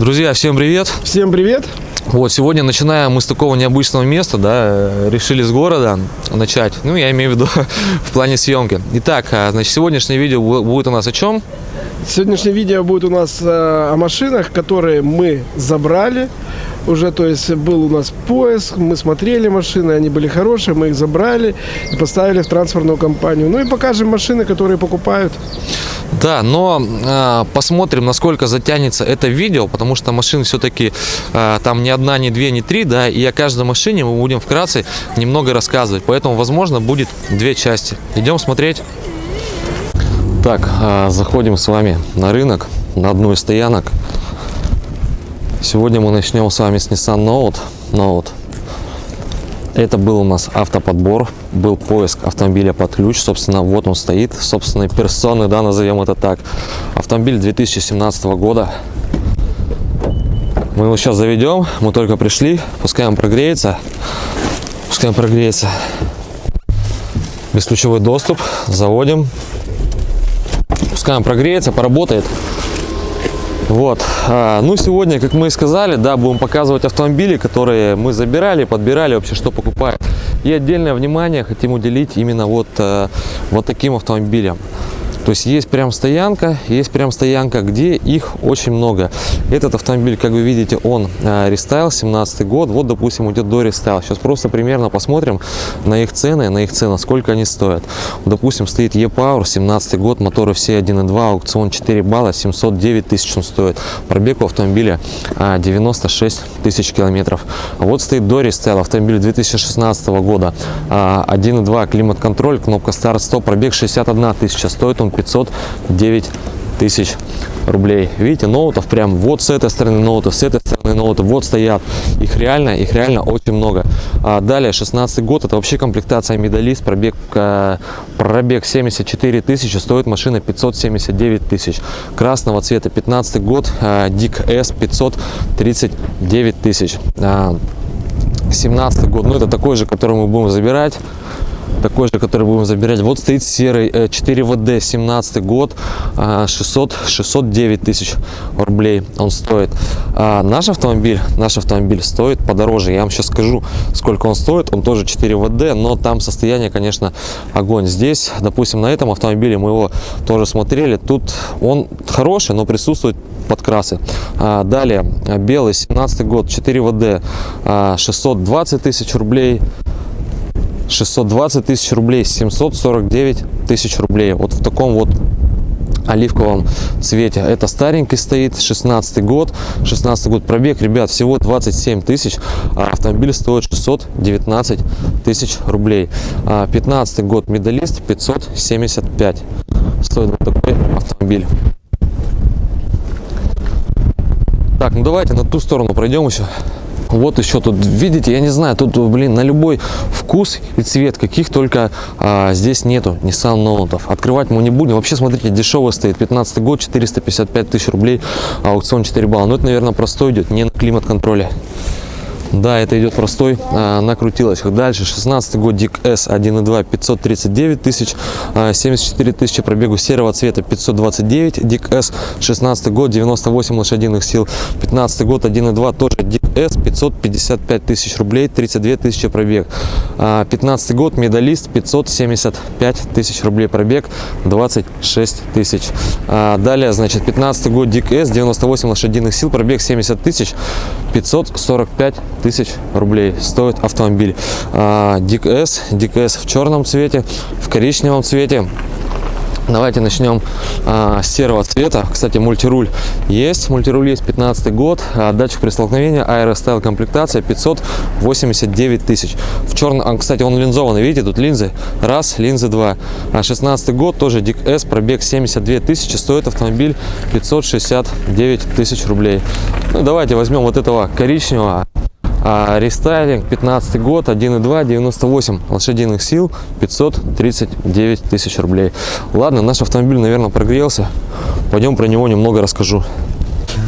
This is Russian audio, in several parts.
Друзья, всем привет! Всем привет! Вот, сегодня начинаем мы с такого необычного места, да, решили с города начать, ну, я имею в виду в плане съемки. Итак, а, значит, сегодняшнее видео будет у нас о чем? Сегодняшнее видео будет у нас э, о машинах, которые мы забрали уже, то есть был у нас поиск, мы смотрели машины, они были хорошие, мы их забрали и поставили в транспортную компанию. Ну и покажем машины, которые покупают. Да, но э, посмотрим, насколько затянется это видео, потому что машин все-таки э, там не одна, не две, не три, да, и о каждой машине мы будем вкратце немного рассказывать, поэтому, возможно, будет две части. Идем смотреть. Так, э, заходим с вами на рынок, на одну из стоянок. Сегодня мы начнем с вами с Nissan Note. Note. Это был у нас автоподбор, был поиск автомобиля под ключ. Собственно, вот он стоит, собственной персоны, да, назовем это так. Автомобиль 2017 года. Мы его сейчас заведем, мы только пришли, пускай он прогреется. Пускай он прогреется. Бесключевой доступ, заводим. Пускай он прогреется, поработает. Вот. А, ну, сегодня, как мы и сказали, да, будем показывать автомобили, которые мы забирали, подбирали вообще, что покупают. И отдельное внимание хотим уделить именно вот, э, вот таким автомобилям. То есть есть прям стоянка, есть прям стоянка, где их очень много. Этот автомобиль, как вы видите, он э, рестайл, 17 год. Вот, допустим, идет дорестайл. Сейчас просто примерно посмотрим на их цены, на их цены, сколько они стоят. Допустим, стоит E-Power, 17 год, моторы все 1.2, аукцион 4 балла, 709 тысяч он стоит. Пробег у автомобиля 96 а, тысяч километров. А вот стоит дорестайл, автомобиль 2016 года, 1.2, а, климат-контроль, кнопка старт-стоп, пробег 61 тысяча, стоит он 509 тысяч рублей. Видите, ноутов прям вот с этой стороны ноутов, с этой стороны ноутов, вот стоят. Их реально, их реально очень много. А далее, 16 год, это вообще комплектация медалист, пробег, э, пробег 74 тысячи, стоит машина 579 тысяч. Красного цвета, 15 год, э, Дик S 539 тысяч. 17 год, ну это такой же, который мы будем забирать такой же, который будем забирать. Вот стоит серый 4WD, э, 17 год, 600, а, 609 тысяч рублей он стоит. А наш автомобиль, наш автомобиль стоит подороже. Я вам сейчас скажу, сколько он стоит. Он тоже 4WD, но там состояние, конечно, огонь. Здесь, допустим, на этом автомобиле мы его тоже смотрели. Тут он хороший, но присутствует подкрасы. А, далее, белый, 17 год, 4WD, 620 тысяч рублей. 620 тысяч рублей, 749 тысяч рублей. Вот в таком вот оливковом цвете. Это старенький стоит, 16 год. 16 год пробег, ребят, всего 27 тысяч. А автомобиль стоит 619 тысяч рублей. 15 а год медалист, 575 стоит вот такой автомобиль. Так, ну давайте на ту сторону пройдем еще. Вот еще тут, видите, я не знаю, тут, блин, на любой вкус и цвет, каких только а, здесь нету Nissan Note. Открывать мы не будем. Вообще, смотрите, дешево стоит. 15 год, 455 тысяч рублей, аукцион 4 балла. Но это, наверное, простой идет, не на климат-контроле. Да, это идет простой а, на крутилочках. Дальше 16 год Дик S 1.2 539 тысяч, а, 74 тысячи пробегу серого цвета 529 Дик S 16 год 98 лошадиных сил 15 год 1.2 тоже Дик S 555 тысяч рублей 32 тысячи пробег а, 15 год медалист 575 тысяч рублей пробег 26 тысяч а, далее значит 15 год Дик S 98 лошадиных сил пробег 70 тысяч 545 тысяч рублей стоит автомобиль. DIG-S, DIG-S в черном цвете, в коричневом цвете. Давайте начнем а, с серого цвета. Кстати, мультируль есть. Мультируль есть 15 год. А, датчик при столкновении. Aero Style комплектация 589 тысяч. В черном, а, кстати, он линзованный. Видите, тут линзы. Раз, линзы два. А 16 год, тоже DIG-S, пробег 72 тысячи. Стоит автомобиль 569 тысяч рублей. Ну, давайте возьмем вот этого коричневого. А рестайлинг 15 год 1.2 98 лошадиных сил 539 тысяч рублей ладно наш автомобиль наверное прогрелся пойдем про него немного расскажу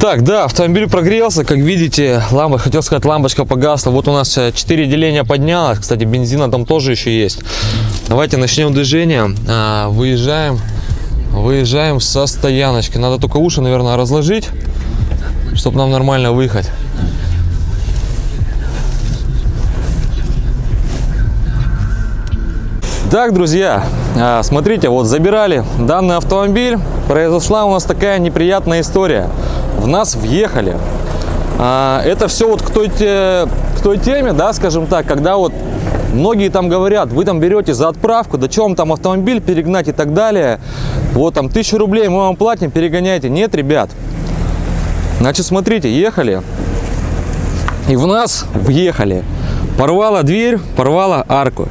так, да, автомобиль прогрелся, как видите, лампа, хотел сказать, лампочка погасла. Вот у нас 4 деления поднялось, кстати, бензина там тоже еще есть. Давайте начнем движение, а, выезжаем, выезжаем со стояночки. Надо только уши, наверное, разложить. чтобы нам нормально выехать. Так, друзья, а, смотрите, вот забирали данный автомобиль, произошла у нас такая неприятная история. В нас въехали. А, Это все вот к той, к той теме, да, скажем так, когда вот многие там говорят, вы там берете за отправку, да вам там автомобиль перегнать и так далее, вот там тысячу рублей мы вам платим, перегоняйте. Нет, ребят, значит, смотрите, ехали, и в нас въехали. Порвала дверь, порвала арку.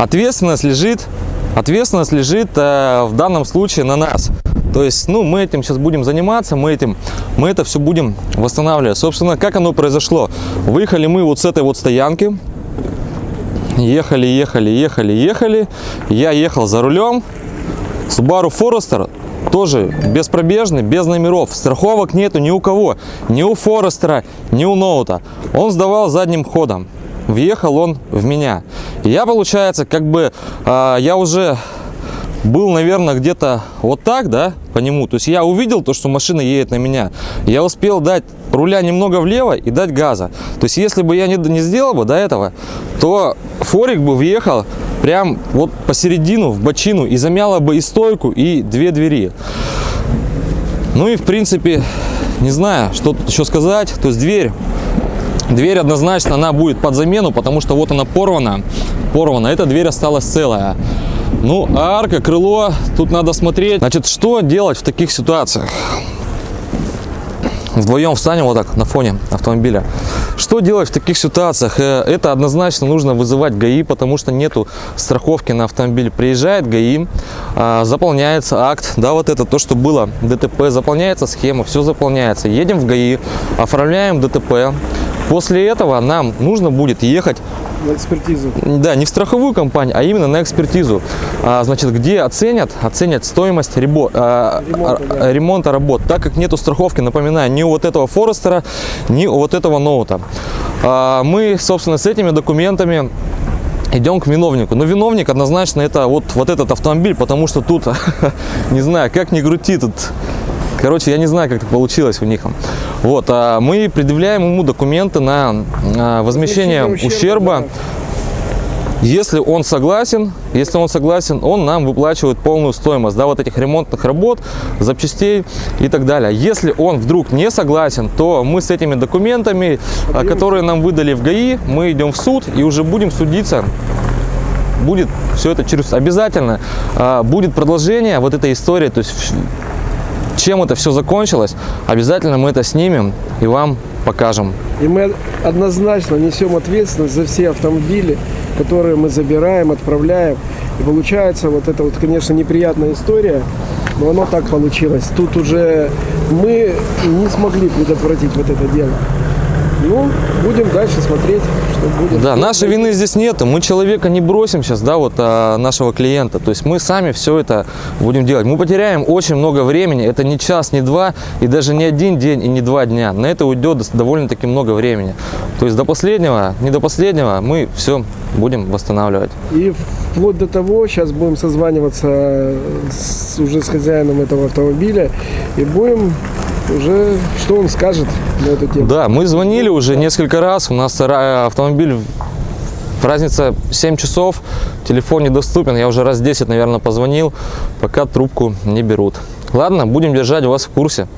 Ответственность лежит, ответственность лежит э, в данном случае на нас. То есть, ну, мы этим сейчас будем заниматься, мы этим, мы это все будем восстанавливать. Собственно, как оно произошло? Выехали мы вот с этой вот стоянки, ехали, ехали, ехали, ехали. Я ехал за рулем. Subaru Forester тоже беспробежный, без номеров. Страховок нету ни у кого. Ни у Форестера, ни у Ноута. Он сдавал задним ходом. Въехал он в меня. Я, получается, как бы, а, я уже был, наверное, где-то вот так, да, по нему. То есть я увидел то, что машина едет на меня. Я успел дать руля немного влево и дать газа. То есть если бы я не, не сделал бы до этого, то форик бы въехал прям вот посередину, в бочину, и замяло бы и стойку, и две двери. Ну и в принципе, не знаю, что тут еще сказать. То есть дверь Дверь однозначно она будет под замену, потому что вот она порвана. Порвана. Эта дверь осталась целая. Ну, а арка, крыло, тут надо смотреть. Значит, что делать в таких ситуациях? Вдвоем встанем вот так на фоне автомобиля. Что делать в таких ситуациях? Э, Это однозначно нужно вызывать ГАИ, потому что нету страховки на автомобиль. Приезжает ГАИ, а, заполняется акт, да, вот это то, что было ДТП, заполняется схема, все заполняется. Едем в ГАИ, оформляем ДТП. После этого нам нужно будет ехать На экспертизу. да, не в страховую компанию, а именно на экспертизу. А, значит, где оценят, оценят стоимость ребо- а, Ремонта, а, да. ремонта работ. Так как нету страховки, напоминаю, ни у вот этого Форестера, ни у вот этого Ноута. А, мы, собственно, с этими документами идем к виновнику. Но виновник однозначно это вот, вот этот автомобиль, потому что тут, не знаю, как ни крути, тут Короче, я не знаю, как так получилось у них. Вот, а мы предъявляем ему документы на а, возмещение Возмещение ущерба. ущерба, Если он согласен, если он согласен, он нам выплачивает полную стоимость, да, вот этих ремонтных работ, запчастей и так далее. Если он вдруг не согласен, то мы с этими документами, а, которые нам выдали в ГАИ, мы идем в суд и уже будем судиться будет все это через обязательно а, будет продолжение вот этой истории то есть чем это все закончилось обязательно мы это снимем и вам покажем И мы однозначно несем ответственность за все автомобили, которые мы забираем, отправляем. И получается вот это вот, конечно, неприятная история, но оно так получилось. Тут уже мы не смогли предотвратить вот это дело. Ну, будем дальше смотреть, что будет. Да, нашей вины здесь нет. Мы человека не бросим сейчас, да, вот а, нашего клиента. То есть мы сами все это будем делать. Мы потеряем очень много времени. Это не час, не два, и даже не один день, и не два дня. На это уйдет довольно-таки много времени. То есть до последнего, не до последнего мы все будем восстанавливать. И вплоть до того, сейчас будем созваниваться с, уже с хозяином этого автомобиля и будем уже, что он скажет на эту тему. Да, мы звонили уже несколько раз. У нас автомобиль разница 7 часов, телефон недоступен. Я уже раз 10, наверное, позвонил, пока трубку не берут. Ладно, будем держать вас в курсе.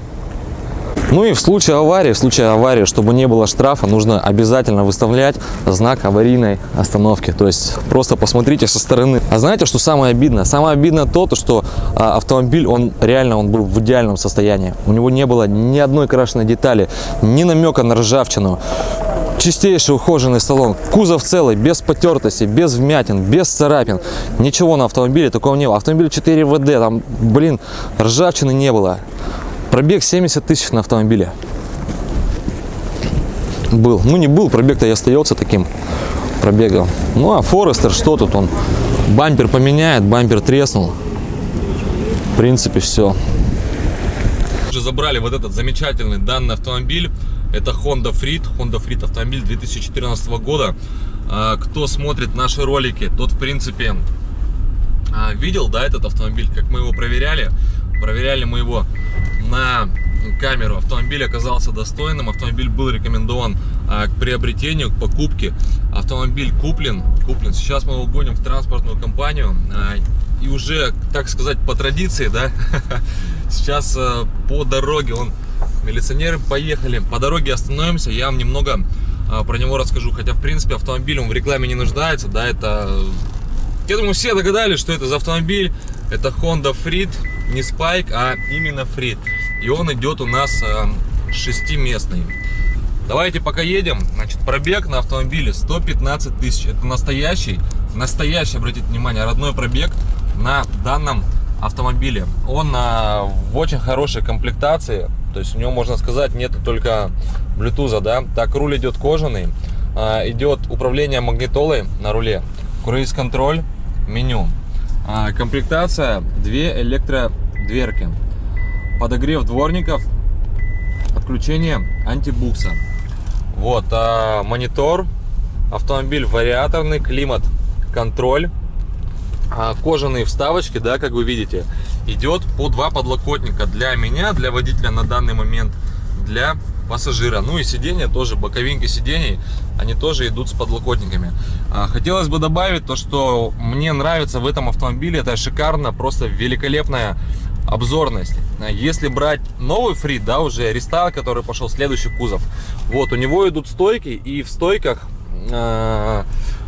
Ну и в случае аварии, в случае аварии, чтобы не было штрафа, нужно обязательно выставлять знак аварийной остановки. То есть просто посмотрите со стороны. А знаете, что самое обидное? Самое обидное то, то что а, автомобиль, он реально он был в идеальном состоянии. У него не было ни одной крашеной детали, ни намека на ржавчину. Чистейший ухоженный салон, кузов целый, без потертости, без вмятин, без царапин. Ничего на автомобиле такого не было. Автомобиль 4 ВД, там, блин, ржавчины не было. Пробег 70 тысяч на автомобиле. Был. Ну, не был, пробег-то и остается таким пробегом. Ну, а Форестер, что тут он? Бампер поменяет, бампер треснул. В принципе, все. Уже забрали вот этот замечательный данный автомобиль. Это Honda Freed. Honda Freed автомобиль 2014 года. А, Кто смотрит наши ролики, тот, в принципе, а, видел, да, этот автомобиль, как мы его проверяли. Проверяли мы его на камеру. Автомобиль оказался достойным, автомобиль был рекомендован а, к приобретению, к покупке. Автомобиль куплен, куплен. Сейчас мы его гоним в транспортную компанию. а, и уже, так сказать, по традиции, да, сейчас а, по дороге, он, милиционеры поехали, по дороге остановимся, я вам немного а, про него расскажу. Хотя, в принципе, автомобиль он в рекламе не нуждается, да, это... Я думаю, все догадались, что это за автомобиль. Это Honda Freed, не Spike, а именно Freed. И он идет у нас э, шестиместный. Давайте пока едем. Значит, пробег на автомобиле 115 тысяч. Это настоящий, настоящий, обратите внимание, родной пробег на данном автомобиле. Он э, в очень хорошей комплектации. То есть у него, можно сказать, нету только Bluetooth, да. Так, руль идет кожаный. Э, идет управление магнитолой на руле. Круиз-контроль, меню. А, комплектация, две электродверки, подогрев дворников, подключение антибукса. Вот, а, монитор, автомобиль вариаторный, климат, контроль, а, кожаные вставочки, да, как вы видите, идет по два подлокотника для меня, для водителя на данный момент, для пассажира. Ну и сиденья тоже, боковинки сидений, они тоже идут с подлокотниками. А, Хотелось бы добавить то, что мне нравится в этом автомобиле, это шикарно, просто великолепная обзорность. Если брать новый фрит, да, уже рестайл, который пошел, следующий кузов, вот, у него идут стойки, и в стойках, а,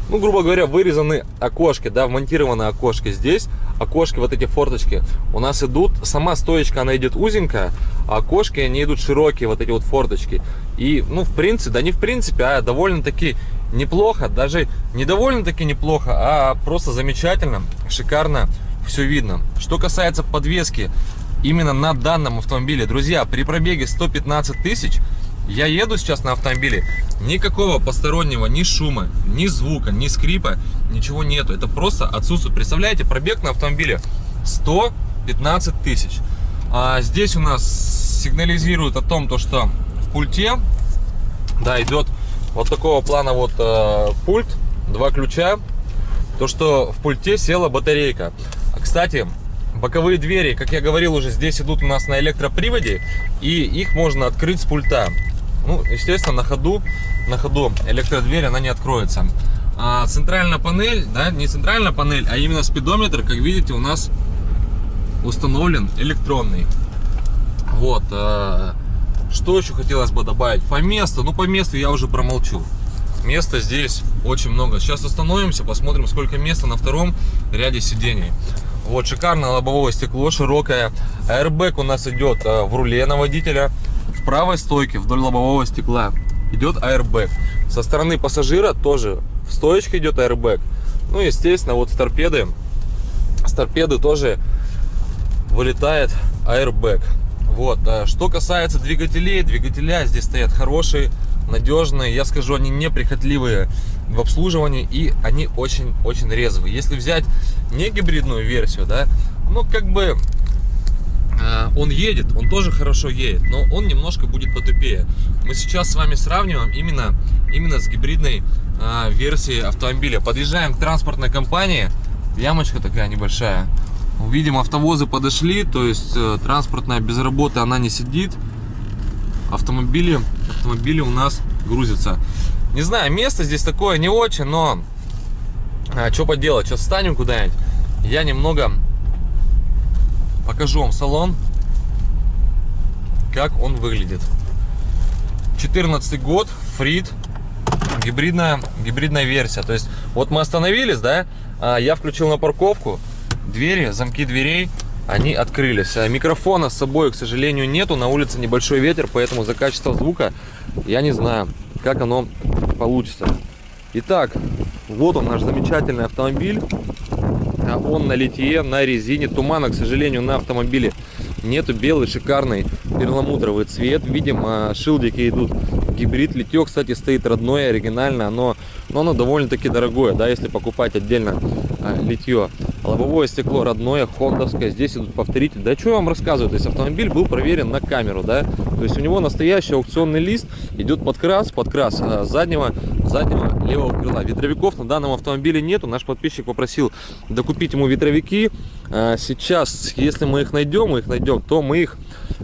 ну, грубо говоря, вырезаны окошки, да, вмонтированы окошки здесь, окошки, вот эти форточки, у нас идут, сама стоечка, она идет узенькая, а окошки, они идут широкие, вот эти вот форточки. И, ну, в принципе, да не в принципе, а довольно-таки неплохо, даже не довольно-таки неплохо, а просто замечательно, шикарно все видно. Что касается подвески, именно на данном автомобиле, друзья, при пробеге 115 тысяч, я еду сейчас на автомобиле, никакого постороннего ни шума, ни звука, ни скрипа, ничего нету. Это просто отсутствует. Представляете, пробег на автомобиле 115 тысяч. А здесь у нас сигнализирует о том, то, что в пульте, да, идет вот такого плана вот э, пульт, два ключа, то, что в пульте села батарейка. А, Кстати, боковые двери, как я говорил уже, здесь идут у нас на электроприводе, и их можно открыть с пульта. Ну, естественно, на ходу, на ходу электродверь, она не откроется. А центральная панель, да, не центральная панель, а именно спидометр, как видите, у нас установлен электронный. Вот. э, Что еще хотелось бы добавить? По месту, ну по месту я уже промолчу. Места здесь очень много. Сейчас остановимся, посмотрим, сколько места на втором ряде сидений. Вот, шикарное лобовое стекло, широкое. Airbag у нас идет э, в руле на водителя. В правой стойке вдоль лобового стекла идет airbag. Со стороны пассажира тоже в стоечке идет airbag. Ну, естественно, вот с торпеды, с торпеды тоже вылетает airbag. Вот. а Что касается двигателей, двигателя здесь стоят хорошие, надежные. Я скажу, они неприхотливые в обслуживании и они очень-очень резвые. Если взять не гибридную версию, да, ну как бы а, он едет, он тоже хорошо едет, но он немножко будет потупее. Мы сейчас с вами сравниваем именно, именно с гибридной а, версией автомобиля. Подъезжаем к транспортной компании, ямочка такая небольшая. Увидим, автовозы подошли, то есть э, транспортная без работы она не сидит. Автомобили, автомобили у нас грузятся. Не знаю, место здесь такое не очень, но а, что поделать, сейчас встанем куда-нибудь. Я немного покажу вам салон, как он выглядит. 14 год, Фрид, гибридная, гибридная версия. То есть, вот мы остановились, да, а, я включил на парковку, двери, замки дверей, они открылись. А Микрофона с собой, к сожалению, нету, на улице небольшой ветер, поэтому за качество звука я не знаю, как оно получится. Итак, вот он наш замечательный автомобиль. А Он на литье, на резине. Тумана, к сожалению, на автомобиле нету. Белый шикарный перламутровый цвет. Видим, а, шилдики идут гибрид. Литье, кстати, стоит родное, оригинальное. Оно, но оно довольно-таки дорогое, да, если покупать отдельно а, литье. Лобовое стекло родное, хондовское. Здесь идут повторители. Да что я вам рассказываю? То есть автомобиль был проверен на камеру, да. То есть у него настоящий аукционный лист. Идет подкрас, подкрас а, заднего, заднего левого крыла. Ветровиков на данном автомобиле нету. Наш подписчик попросил докупить ему ветровики. а, сейчас, если мы их найдем, мы их найдем, то мы их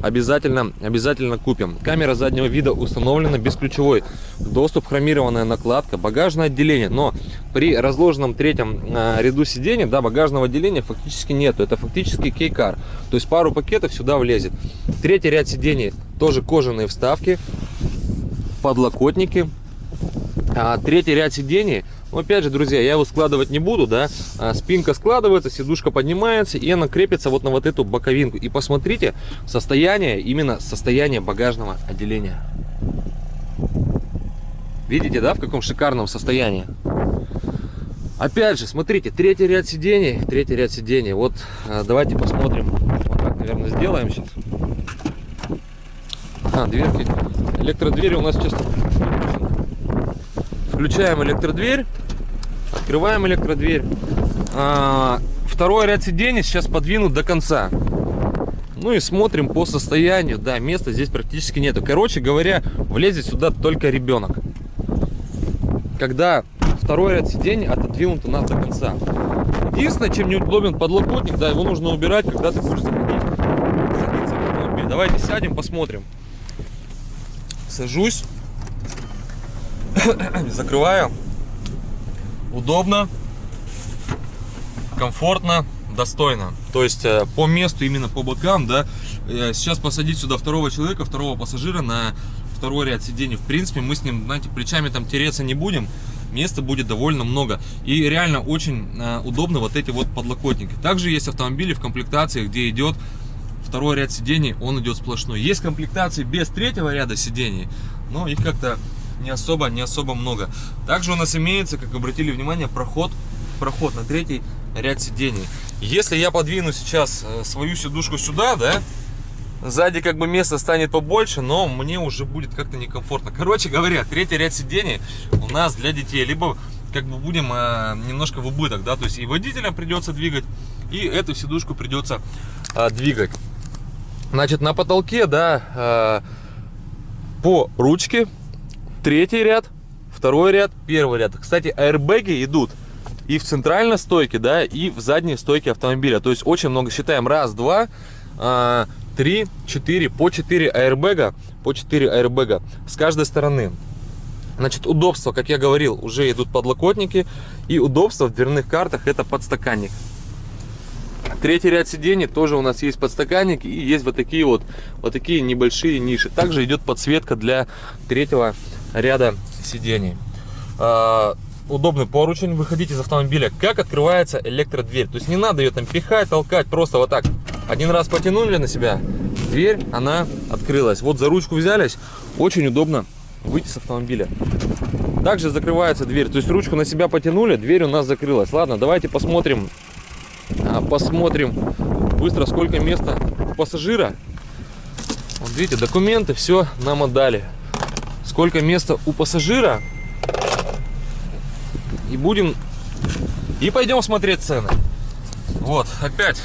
обязательно, обязательно купим. Камера заднего вида установлена бесключевой. Доступ, хромированная накладка, багажное отделение. Но при разложенном третьем а, ряду сидений, да, багажного отделения фактически нету. Это фактически кейкар. То есть пару пакетов сюда влезет. Третий ряд сидений тоже кожаные вставки, подлокотники. А, третий ряд сидений но опять же, друзья, я его складывать не буду, да. А, спинка складывается, сидушка поднимается, и она крепится вот на вот эту боковинку. И посмотрите состояние, именно состояние багажного отделения. Видите, да, в каком шикарном состоянии? Опять же, смотрите, третий ряд сидений, третий ряд сидений. Вот, а, давайте посмотрим. Вот так, наверное, сделаем сейчас. А, дверки. Электродвери у нас сейчас Включаем электродверь. Открываем электродверь. А, второй ряд сидений сейчас подвинут до конца. Ну и смотрим по состоянию. Да, места здесь практически нету. Короче говоря, влезет сюда только ребенок. Когда второй ряд сидений отодвинут у нас до конца. Единственное, чем неудобен подлокотник, да, его нужно убирать, когда ты будешь заходить. Давайте сядем, посмотрим. Сажусь. Закрываю. Удобно, комфортно, достойно. То есть э, по месту, именно по бокам, да. Э, сейчас посадить сюда второго человека, второго пассажира на второй ряд сидений. В принципе, мы с ним, знаете, плечами там тереться не будем. Места будет довольно много. И реально очень э, удобно вот эти вот подлокотники. Также есть автомобили в комплектации, где идет второй ряд сидений, он идет сплошной. Есть комплектации без третьего ряда сидений, но их как-то не особо, не особо много. Также у нас имеется, как обратили внимание, проход, проход на третий ряд сидений. Если я подвину сейчас э, свою сидушку сюда, да, сзади как бы место станет побольше, но мне уже будет как-то некомфортно. Короче говоря, третий ряд сидений у нас для детей. Либо как бы будем э, немножко в убыток, да, то есть и водителям придется двигать, и эту сидушку придется э, двигать. Значит, на потолке, да, э, по ручке третий ряд, второй ряд, первый ряд. Кстати, аэрбэги идут и в центральной стойке, да, и в задней стойке автомобиля. То есть очень много считаем. Раз, два, а, три, четыре, по четыре аэрбэга, по четыре аэрбэга с каждой стороны. Значит, удобство, как я говорил, уже идут подлокотники. И удобство в дверных картах это подстаканник. Третий ряд сидений тоже у нас есть подстаканник и есть вот такие вот, вот такие небольшие ниши. Также идет подсветка для третьего ряда сидений. А, удобный поручень, выходить из автомобиля. Как открывается электродверь. То есть не надо ее там пихать, толкать, просто вот так. Один раз потянули на себя, дверь, она открылась. Вот за ручку взялись, очень удобно выйти с автомобиля. Также закрывается дверь, то есть ручку на себя потянули, дверь у нас закрылась. Ладно, давайте посмотрим, посмотрим быстро, сколько места пассажира. Вот видите, документы, все нам отдали сколько места у пассажира. И будем... И пойдем смотреть цены. Вот, опять.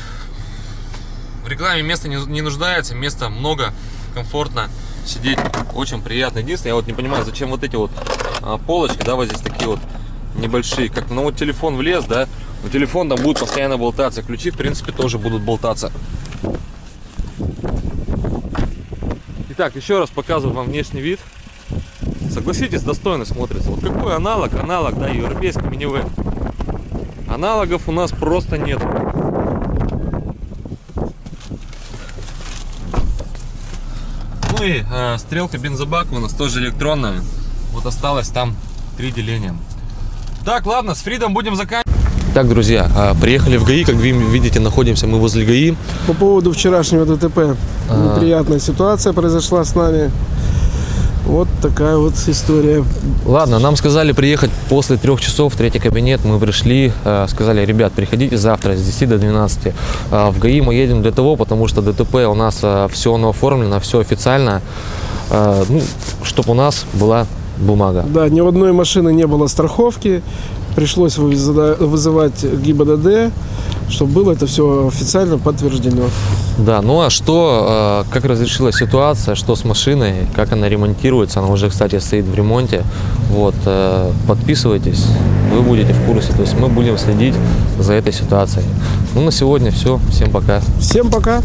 В рекламе место не, не нуждается, места много, комфортно сидеть, очень приятно. Единственное, я вот не понимаю, зачем вот эти вот а, полочки, да, вот здесь такие вот небольшие. Как ну вот телефон влез, да, но телефон там будет постоянно болтаться. Ключи, в принципе, тоже будут болтаться. Итак, еще раз показываю вам внешний вид. Согласитесь, достойно смотрится. Вот какой аналог, аналог, да, европейский минивэн. Аналогов у нас просто нет. Ну и э, стрелка бензобака у нас тоже электронная. Вот осталось там три деления. Так, ладно, с Фридом будем заканчивать. Так, друзья, а, приехали в ГАИ, как вы видите, находимся мы возле ГАИ. По поводу вчерашнего ДТП, а... неприятная ситуация произошла с нами. Вот такая вот история. Ладно, нам сказали приехать после трех часов в третий кабинет. Мы пришли, э, сказали, ребят, приходите завтра с 10 до 12. Э, в ГАИ мы едем для того, потому что ДТП у нас все оно оформлено, все официально. Ну, чтобы у нас была бумага. Да, ни у одной машины не было страховки. Пришлось вызыва- вызывать ГИБДД, чтобы было это все официально подтверждено. Да, ну а что, э, как разрешилась ситуация, что с машиной, как она ремонтируется, она уже, кстати, стоит в ремонте. Вот, э, подписывайтесь, вы будете в курсе, то есть мы будем следить за этой ситуацией. Ну, на сегодня все, всем пока. Всем пока!